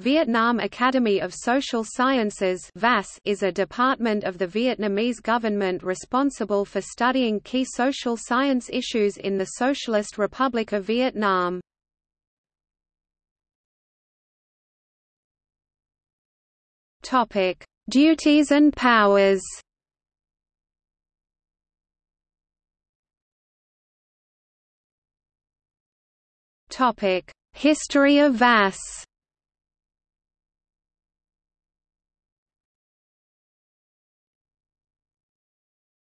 Vietnam Academy of Social Sciences is a department of the Vietnamese government responsible for studying key social science issues in the Socialist Republic of Vietnam. Duties and powers History of VAS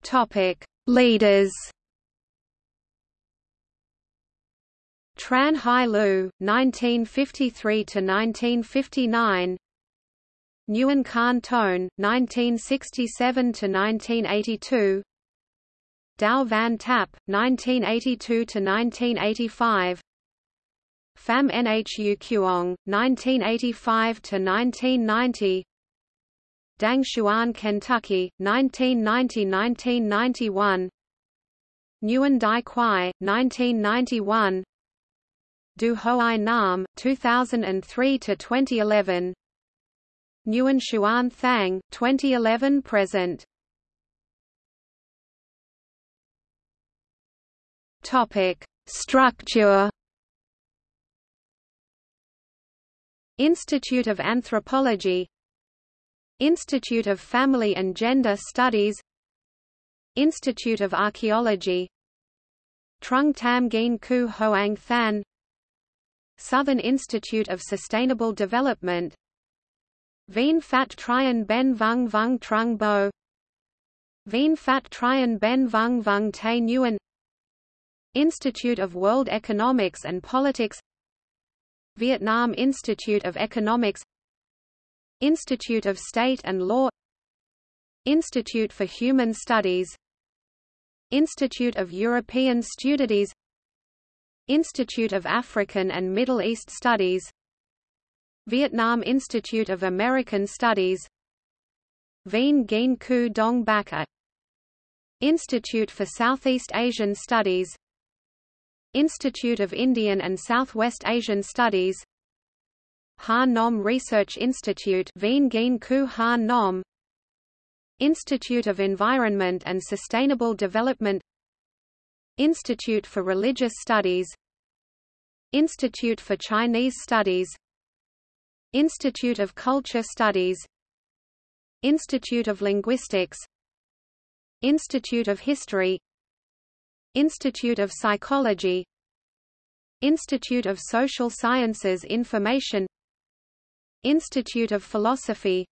Topic: Leaders. Tran Hai Lu, 1953 to 1959. Nguyen Khanh Toan, 1967 to 1982. Dao Van Tap, 1982 to 1985. Pham Nhu Cuong, 1985 to 1990. Dang Xuan Kentucky, 1990–1991 Nguyen Dai Quai, 1991 Do Hoai Nam, 2003–2011 Nguyen Xuan Thang, 2011–present Structure. Institute of Anthropology Institute of Family and Gender Studies Institute of Archaeology Trung Tam Gien Ku Hoang Than Southern Institute of Sustainable Development Vien Phat Trien Ben Vung Vung Trung Bo Vien Phat Trien Ben Vung Vung Te Nguyen Institute of World Economics and Politics Vietnam Institute of Economics Institute of State and Law Institute for Human Studies Institute of European Studies Institute of African and Middle East Studies Vietnam Institute of American Studies Vien Gien Ku Dong Bak Institute for Southeast Asian Studies Institute of Indian and Southwest Asian Studies Han Nom Research Institute Institute of Environment and Sustainable Development. Institute for Religious Studies. Institute for Chinese Studies. Institute of Culture Studies. Institute of Linguistics. Institute of History. Institute of Psychology. Institute of Social Sciences Information Institute of Philosophy.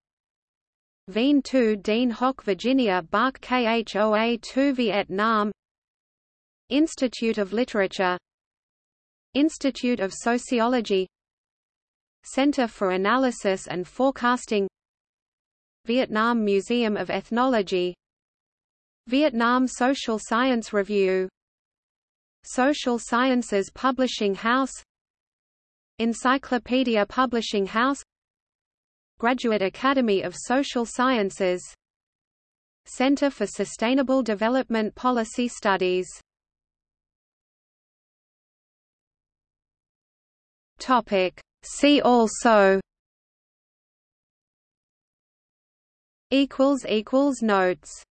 Vien Tu Dien Hoc Virginia Bach Khoa 2 Vietnam Institute of Literature. Institute of Sociology. Center for Analysis and Forecasting. Vietnam Museum of Ethnology. Vietnam Social Science Review. Social Sciences Publishing House. Encyclopedia Publishing House Graduate Academy of Social Sciences. Center for Sustainable Development Policy Studies. Topic. See also. Equals equals notes